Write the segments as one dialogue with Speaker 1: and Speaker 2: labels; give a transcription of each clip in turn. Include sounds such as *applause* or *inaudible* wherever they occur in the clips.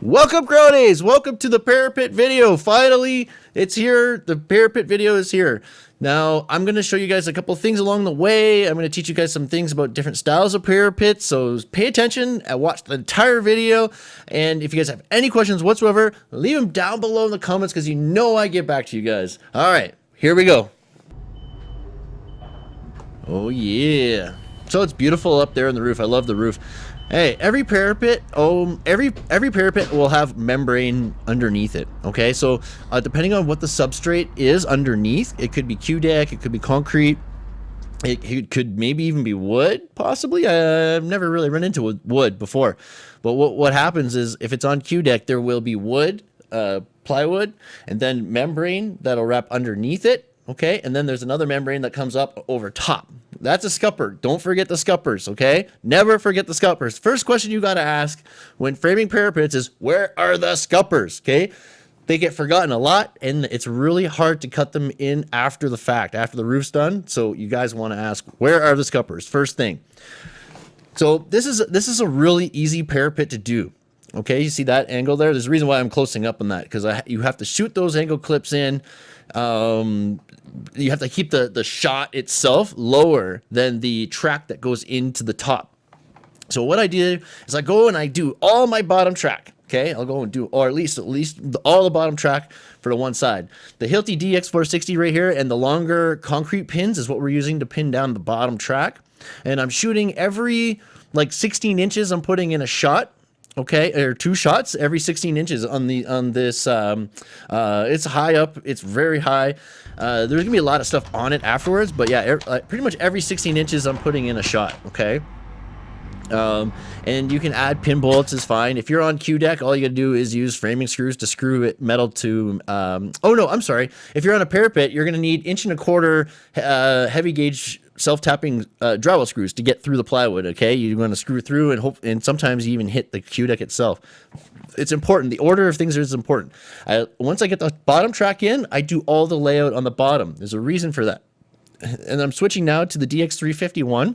Speaker 1: Welcome cronies! Welcome to the parapet video. Finally, it's here. The parapet video is here. Now, I'm going to show you guys a couple things along the way. I'm going to teach you guys some things about different styles of parapets. So pay attention and watch the entire video. And if you guys have any questions whatsoever, leave them down below in the comments because you know I get back to you guys. All right, here we go. Oh yeah. So it's beautiful up there on the roof. I love the roof. Hey, every parapet, um, every every parapet will have membrane underneath it. Okay, so uh, depending on what the substrate is underneath, it could be Q deck, it could be concrete, it, it could maybe even be wood, possibly. I've never really run into wood before, but what what happens is if it's on Q deck, there will be wood, uh, plywood, and then membrane that'll wrap underneath it. Okay, and then there's another membrane that comes up over top. That's a scupper. Don't forget the scuppers, okay? Never forget the scuppers. First question you got to ask when framing parapets is, where are the scuppers, okay? They get forgotten a lot, and it's really hard to cut them in after the fact, after the roof's done. So you guys want to ask, where are the scuppers? First thing. So this is this is a really easy parapet to do. Okay, you see that angle there? There's a reason why I'm closing up on that because you have to shoot those angle clips in. Um, you have to keep the, the shot itself lower than the track that goes into the top. So what I did is I go and I do all my bottom track. Okay, I'll go and do, or at least at least all the bottom track for the one side. The Hilti DX460 right here and the longer concrete pins is what we're using to pin down the bottom track. And I'm shooting every like 16 inches I'm putting in a shot okay or two shots every 16 inches on the on this um uh it's high up it's very high uh there's gonna be a lot of stuff on it afterwards but yeah er, uh, pretty much every 16 inches i'm putting in a shot okay um, and you can add pin bullets is fine. If you're on Q deck, all you gotta do is use framing screws to screw it metal to, um, oh no, I'm sorry. If you're on a parapet, you're gonna need inch and a quarter, uh, heavy gauge self-tapping uh, drywall screws to get through the plywood. Okay, you're going to screw through and hope, and sometimes you even hit the Q deck itself. It's important. The order of things is important. I, once I get the bottom track in, I do all the layout on the bottom. There's a reason for that. *laughs* And I'm switching now to the DX351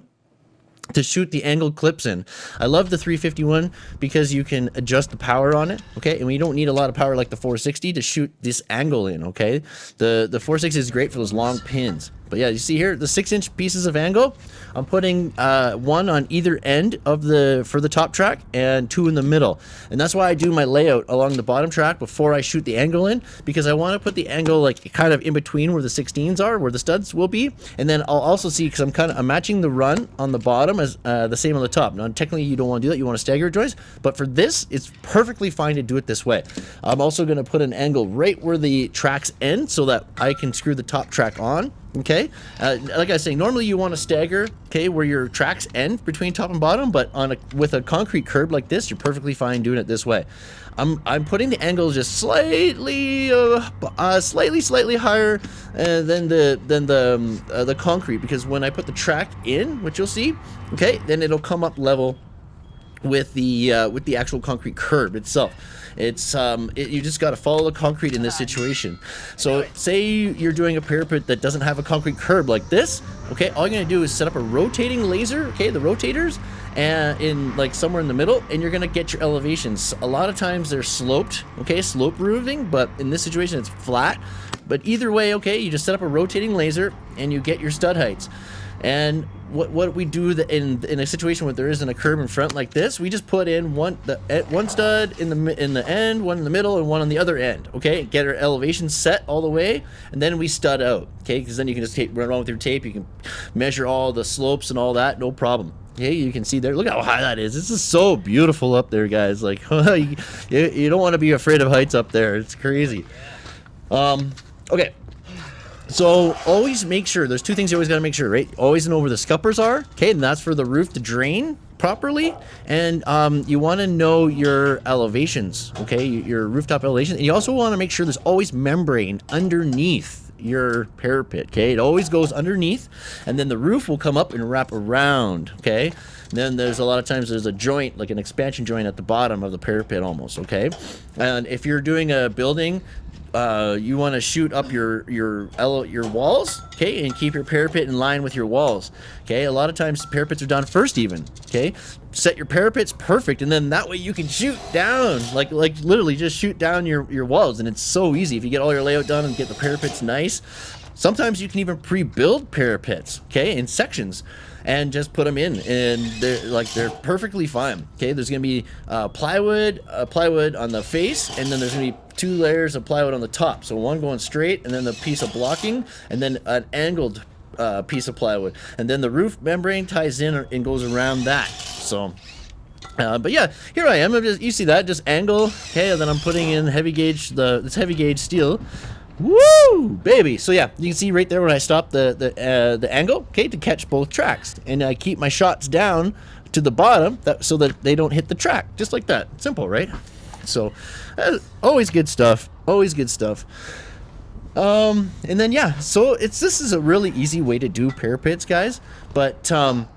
Speaker 1: to shoot the angled clips in. I love the 351 because you can adjust the power on it, okay? And we don't need a lot of power like the 460 to shoot this angle in, okay? The the 460 is great for those long pins. But yeah, you see here, the six inch pieces of angle, I'm putting uh, one on either end of the, for the top track and two in the middle. And that's why I do my layout along the bottom track before I shoot the angle in, because I want to put the angle like kind of in between where the 16s are, where the studs will be. And then I'll also see, because I'm kind of, I'm matching the run on the bottom as uh, the same on the top. Now, technically you don't want to do that, you want to stagger joints, but for this, it's perfectly fine to do it this way. I'm also going to put an angle right where the tracks end so that I can screw the top track on Okay, uh, like I was saying, normally you want to stagger, okay, where your tracks end between top and bottom, but on a with a concrete curb like this, you're perfectly fine doing it this way. I'm I'm putting the angle just slightly, uh, uh, slightly, slightly higher uh, than the than the um, uh, the concrete because when I put the track in, which you'll see, okay, then it'll come up level with the uh, with the actual concrete curb itself. It's um, it, you just got to follow the concrete in this situation. So say you're doing a parapet that doesn't have a concrete curb like this. Okay, all you're gonna do is set up a rotating laser. Okay, the rotators, and in like somewhere in the middle, and you're gonna get your elevations. A lot of times they're sloped. Okay, slope roofing, but in this situation it's flat. But either way, okay, you just set up a rotating laser and you get your stud heights. And what what we do in in a situation where there isn't a curb in front like this, we just put in one the one stud in the in the end, one in the middle, and one on the other end. Okay, get our elevation set all the way, and then we stud out. Okay, because then you can just run around with your tape. You can measure all the slopes and all that, no problem. Okay, you can see there. Look how high that is. This is so beautiful up there, guys. Like *laughs* you, you don't want to be afraid of heights up there. It's crazy. Um. Okay, so always make sure, there's two things you always got to make sure, right? Always know where the scuppers are, okay? And that's for the roof to drain properly. And um, you want to know your elevations, okay? Your rooftop elevation. And you also want to make sure there's always membrane underneath your parapet, okay? It always goes underneath, and then the roof will come up and wrap around, okay? And then there's a lot of times there's a joint, like an expansion joint at the bottom of the parapet almost, okay? And if you're doing a building uh, you want to shoot up your your your walls, okay, and keep your parapet in line with your walls, okay. A lot of times parapets are done first, even, okay. Set your parapets perfect, and then that way you can shoot down, like like literally just shoot down your your walls, and it's so easy if you get all your layout done and get the parapets nice. Sometimes you can even pre-build parapets, okay, in sections and just put them in and they're like they're perfectly fine okay there's gonna be uh, plywood uh, plywood on the face and then there's gonna be two layers of plywood on the top so one going straight and then the piece of blocking and then an angled uh, piece of plywood and then the roof membrane ties in and goes around that so uh, but yeah, here I am. I'm Just, you see that? Just angle. Okay, and then I'm putting in heavy gauge. The this heavy gauge steel. Woo, baby! So yeah, you can see right there when I stop the the uh, the angle, okay, to catch both tracks, and I keep my shots down to the bottom that, so that they don't hit the track, just like that. Simple, right? So, uh, always good stuff. Always good stuff. Um, and then yeah, so it's this is a really easy way to do parapets, guys. But um,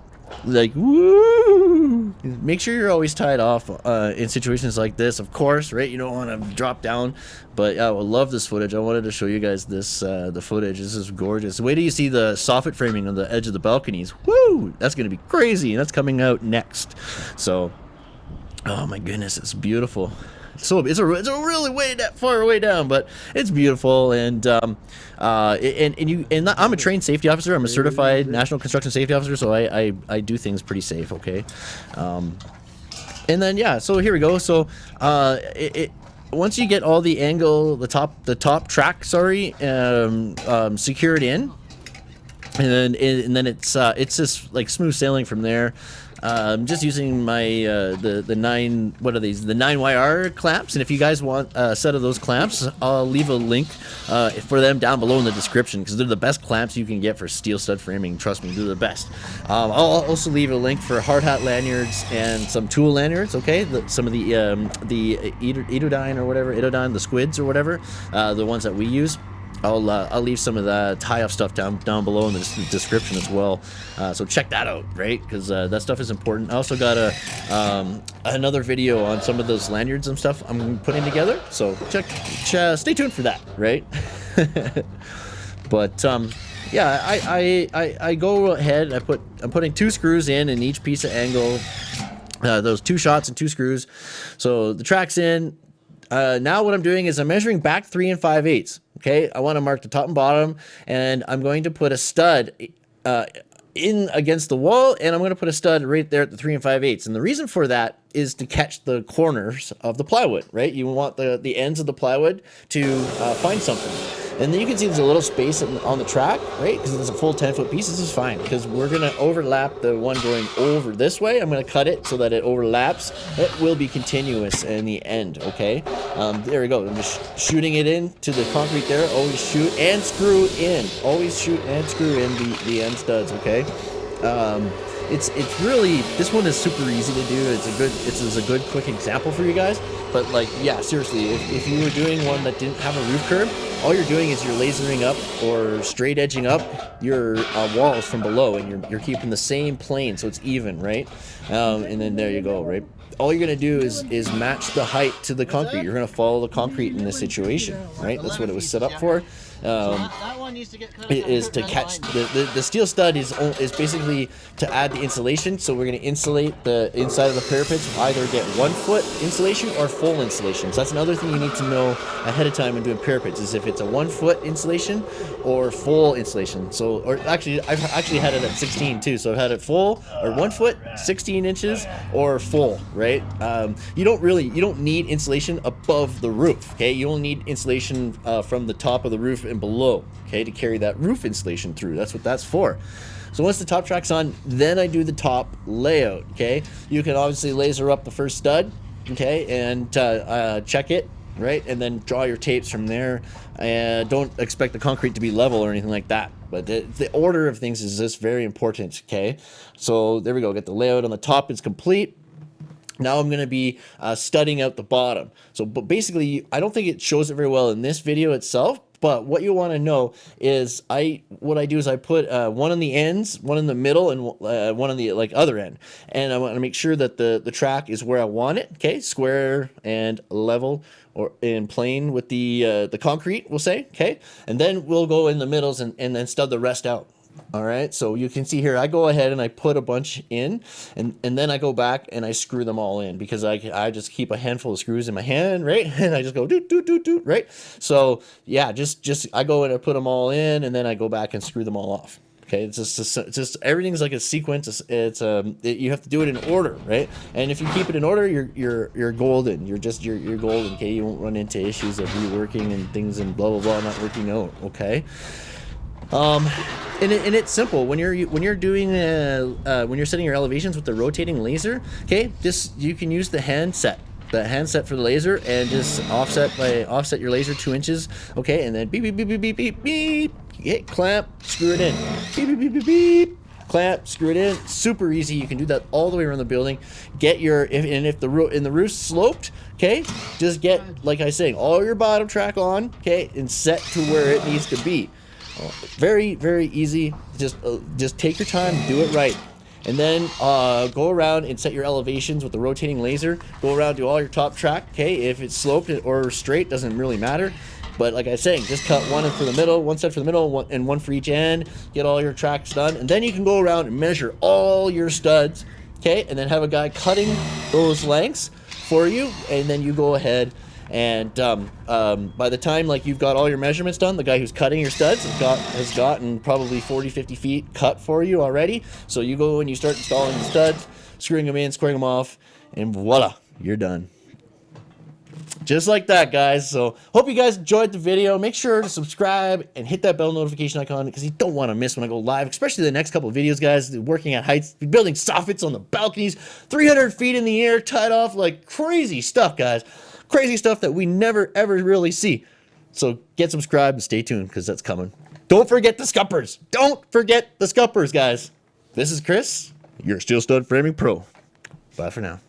Speaker 1: like woo make sure you're always tied off uh, in situations like this of course right you don't want to drop down but yeah, I love this footage I wanted to show you guys this uh, the footage this is gorgeous wait till you see the soffit framing on the edge of the balconies woo that's gonna be crazy and that's coming out next so oh my goodness it's beautiful so it's a it's a really way that far way down, but it's beautiful and um, uh, and and you and I'm a trained safety officer. I'm a certified national construction safety officer, so I I, I do things pretty safe. Okay, um, and then yeah, so here we go. So uh, it, it once you get all the angle, the top the top track, sorry, um, um, secured in, and then and then it's uh, it's just like smooth sailing from there. I'm um, just using my uh, the the nine what are these the nine YR clamps, and if you guys want a set of those clamps, I'll leave a link uh, for them down below in the description because they're the best clamps you can get for steel stud framing. Trust me, they're the best. Um, I'll also leave a link for hard hat lanyards and some tool lanyards. Okay, the, some of the um, the Itodyne or whatever, Itodyne, the squids or whatever, uh, the ones that we use. I'll uh, I'll leave some of the tie-off stuff down down below in the description as well. Uh, so check that out, right? Because uh, that stuff is important. I also got a um, another video on some of those lanyards and stuff I'm putting together. So check, ch stay tuned for that, right? *laughs* but um, yeah, I, I I I go ahead. I put I'm putting two screws in in each piece of angle. Uh, those two shots and two screws. So the track's in. Uh, now what I'm doing is I'm measuring back three and five eighths. Okay, I want to mark the top and bottom, and I'm going to put a stud uh, in against the wall, and I'm going to put a stud right there at the three and five eighths. And the reason for that is to catch the corners of the plywood, right? You want the, the ends of the plywood to uh, find something. And then you can see there's a little space on the track, right? Because it's a full 10 foot piece. This is fine because we're going to overlap the one going over this way. I'm going to cut it so that it overlaps. It will be continuous in the end, okay? Um, there we go. I'm just shooting it in to the concrete there. Always shoot and screw in. Always shoot and screw in the, the end studs, okay? Um, it's it's really this one is super easy to do. It's a good it's, a good quick example for you guys. But like yeah, seriously, if, if you were doing one that didn't have a roof curb, all you're doing is you're lasering up or straight edging up your uh, walls from below, and you're you're keeping the same plane so it's even, right? Um, and then there you go, right? all you're gonna do is is match the height to the concrete. You're gonna follow the concrete in this situation, right? That's what it was set up for um, is to catch the, the, the steel stud is is basically to add the insulation. So we're going to insulate the inside of the parapets. Either get one foot insulation or full insulation. So that's another thing you need to know ahead of time when doing parapets is if it's a one foot insulation or full insulation. So or actually I've actually had it at 16 too. So I've had it full or one foot, 16 inches or full. Right? Um, you don't really you don't need insulation above the roof. Okay, you only need insulation uh, from the top of the roof and below, okay, to carry that roof insulation through. That's what that's for. So once the top track's on, then I do the top layout, okay? You can obviously laser up the first stud, okay, and uh, uh, check it, right? And then draw your tapes from there. And don't expect the concrete to be level or anything like that. But the, the order of things is just very important, okay? So there we go, get the layout on the top is complete. Now I'm going to be uh, studding out the bottom. So but basically, I don't think it shows it very well in this video itself, But what you want to know is I what I do is I put uh, one on the ends, one in the middle, and uh, one on the like other end, and I want to make sure that the the track is where I want it. Okay, square and level or in plane with the uh, the concrete. We'll say okay, and then we'll go in the middles and and then stud the rest out. All right, so you can see here, I go ahead and I put a bunch in, and, and then I go back and I screw them all in because I, I just keep a handful of screws in my hand, right? *laughs* And I just go doot, doot, doot, doot, right? So yeah, just, just I go and I put them all in and then I go back and screw them all off. Okay, it's just, it's just everything's like a sequence. It's, it's um, it, you have to do it in order, right? And if you keep it in order, you're you're you're golden. You're just you're you're golden. Okay, you won't run into issues of reworking and things and blah blah blah not working out. Okay. Um, and, it, and it's simple. When you're when you're doing uh, uh, when you're setting your elevations with the rotating laser. Okay, just you can use the handset the handset for the laser and just offset by offset your laser two inches okay and then beep beep beep beep beep beep beep hit clamp screw it in. Beep beep beep beep beep clamp screw it in. Super easy. You can do that all the way around the building. Get your if, and if the roof in the roof's sloped okay just get like i say all your bottom track on okay and set to where it needs to be very, very easy. Just, uh, just take your time, do it right. And then uh, go around and set your elevations with the rotating laser. Go around, do all your top track. Okay, if it's sloped or straight, doesn't really matter. But like I was saying, just cut one for the middle, one set for the middle, and one for each end. Get all your tracks done. And then you can go around and measure all your studs. Okay, and then have a guy cutting those lengths for you. And then you go ahead and um, um, by the time like you've got all your measurements done, the guy who's cutting your studs has got has gotten probably 40, 50 feet cut for you already. So you go and you start installing the studs, screwing them in, squaring them off, and voila, you're done. Just like that, guys. So hope you guys enjoyed the video. Make sure to subscribe and hit that bell notification icon because you don't want to miss when I go live, especially the next couple of videos, guys. Working at heights, building soffits on the balconies, 300 feet in the air, tied off like crazy stuff, guys crazy stuff that we never ever really see. So get subscribed and stay tuned because that's coming. Don't forget the scuppers. Don't forget the scuppers, guys. This is Chris, your Steel Stud Framing Pro. Bye for now.